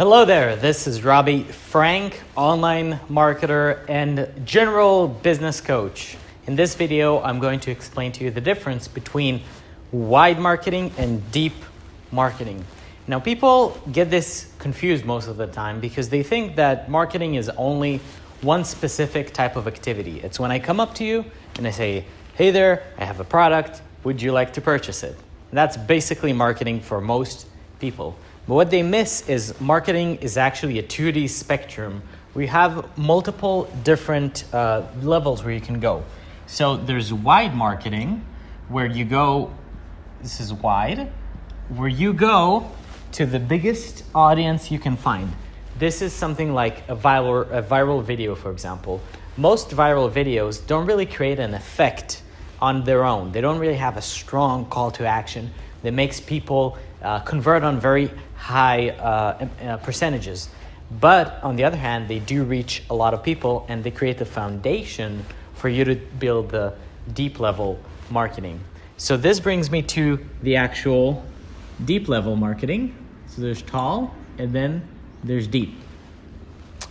Hello there, this is Robbie Frank, online marketer and general business coach. In this video, I'm going to explain to you the difference between wide marketing and deep marketing. Now, people get this confused most of the time because they think that marketing is only one specific type of activity. It's when I come up to you and I say, Hey there, I have a product, would you like to purchase it? And that's basically marketing for most people. But what they miss is marketing is actually a 2D spectrum. We have multiple different uh, levels where you can go. So there's wide marketing, where you go, this is wide, where you go to the biggest audience you can find. This is something like a viral, a viral video, for example. Most viral videos don't really create an effect on their own. They don't really have a strong call to action that makes people uh, convert on very high uh, uh, percentages. But on the other hand, they do reach a lot of people and they create the foundation for you to build the deep level marketing. So this brings me to the actual deep level marketing. So there's tall and then there's deep.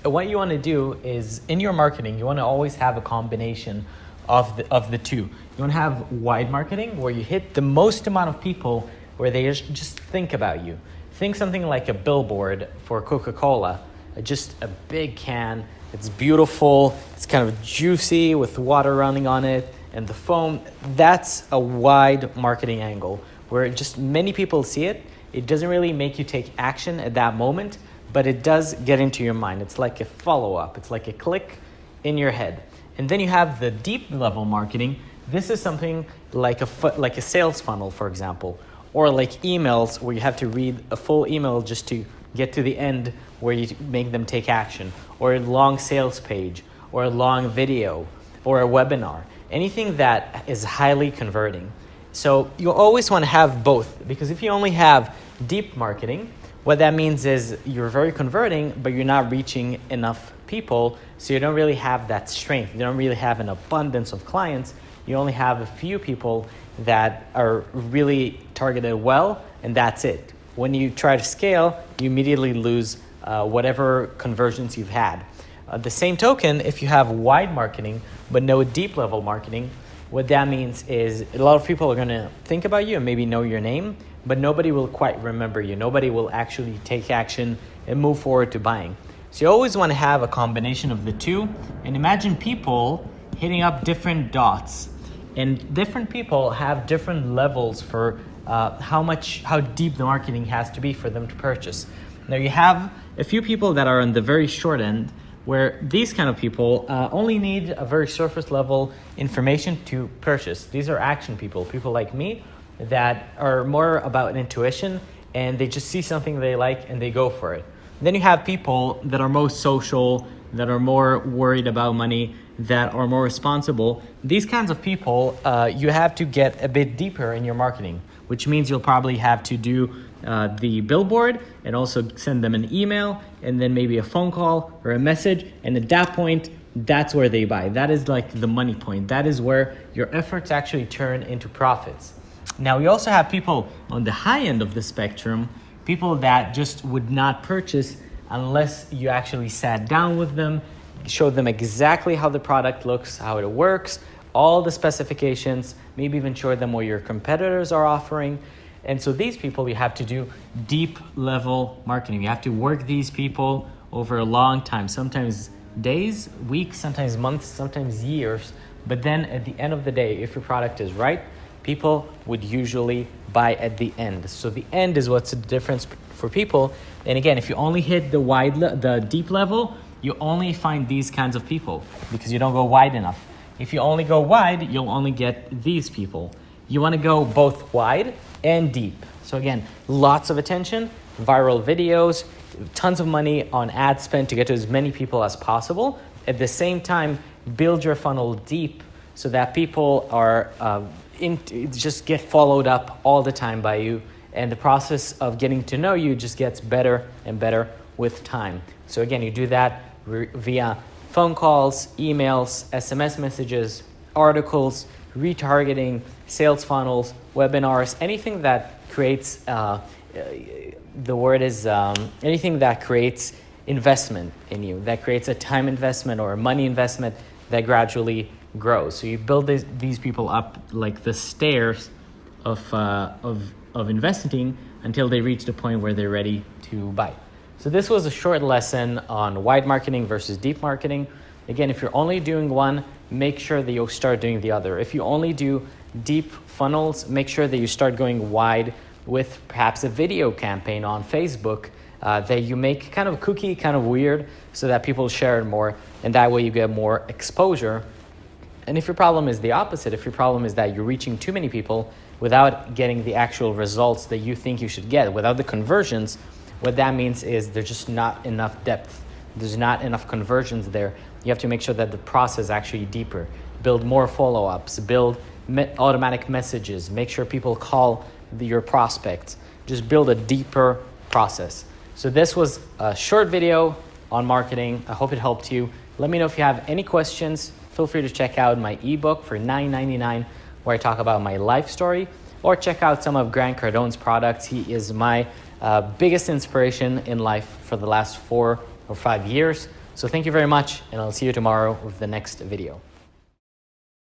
What you want to do is in your marketing, you want to always have a combination of the, of the two. You want to have wide marketing where you hit the most amount of people where they just think about you. Think something like a billboard for Coca Cola, uh, just a big can. It's beautiful, it's kind of juicy with water running on it and the foam. That's a wide marketing angle where just many people see it. It doesn't really make you take action at that moment, but it does get into your mind. It's like a follow up, it's like a click in your head. And then you have the deep level marketing. This is something like a, like a sales funnel, for example, or like emails where you have to read a full email just to get to the end where you make them take action, or a long sales page, or a long video, or a webinar. Anything that is highly converting. So you always want to have both because if you only have deep marketing, what that means is you're very converting, but you're not reaching enough people, so you don't really have that strength. You don't really have an abundance of clients. You only have a few people that are really targeted well, and that's it. When you try to scale, you immediately lose uh, whatever conversions you've had. Uh, the same token, if you have wide marketing but no deep level marketing, what that means is a lot of people are going to think about you and maybe know your name, but nobody will quite remember you. Nobody will actually take action and move forward to buying. So you always want to have a combination of the two. And imagine people hitting up different dots. And different people have different levels for uh, how much, how deep the marketing has to be for them to purchase. Now you have a few people that are on the very short end where these kind of people uh, only need a very surface level information to purchase. These are action people, people like me that are more about intuition and they just see something they like and they go for it. Then you have people that are most social, that are more worried about money, that are more responsible. These kinds of people, uh, you have to get a bit deeper in your marketing, which means you'll probably have to do uh, the billboard and also send them an email and then maybe a phone call or a message. And at that point, that's where they buy. That is like the money point. That is where your efforts actually turn into profits. Now, we also have people on the high end of the spectrum, people that just would not purchase unless you actually sat down with them, showed them exactly how the product looks, how it works, all the specifications, maybe even show them what your competitors are offering. And so these people, you have to do deep level marketing. You have to work these people over a long time, sometimes days, weeks, sometimes months, sometimes years. But then at the end of the day, if your product is right, people would usually buy at the end. So the end is what's the difference for people. And again, if you only hit the wide, the deep level, you only find these kinds of people because you don't go wide enough. If you only go wide, you'll only get these people. You want to go both wide and deep. So again, lots of attention, viral videos, tons of money on ad spend to get to as many people as possible. At the same time, build your funnel deep so that people are uh, in, just get followed up all the time by you and the process of getting to know you just gets better and better with time. So again, you do that via phone calls, emails, SMS messages, articles, retargeting, sales funnels, webinars, anything that creates uh, uh, the word is um, anything that creates investment in you, that creates a time investment or a money investment that gradually grows. So you build this, these people up like the stairs of, uh, of, of investing until they reach the point where they're ready to buy. So this was a short lesson on wide marketing versus deep marketing. Again, if you're only doing one, make sure that you start doing the other. If you only do deep funnels, make sure that you start going wide with perhaps a video campaign on Facebook uh, that you make kind of cookie, kind of weird, so that people share it more, and that way you get more exposure. And if your problem is the opposite, if your problem is that you're reaching too many people without getting the actual results that you think you should get, without the conversions, what that means is there's just not enough depth. There's not enough conversions there. You have to make sure that the process is actually deeper. Build more follow ups, build me- automatic messages, make sure people call the, your prospects. Just build a deeper process. So, this was a short video on marketing. I hope it helped you. Let me know if you have any questions. Feel free to check out my ebook for $9.99 where I talk about my life story, or check out some of Grant Cardone's products. He is my uh, biggest inspiration in life for the last four or five years. So thank you very much, and I'll see you tomorrow with the next video.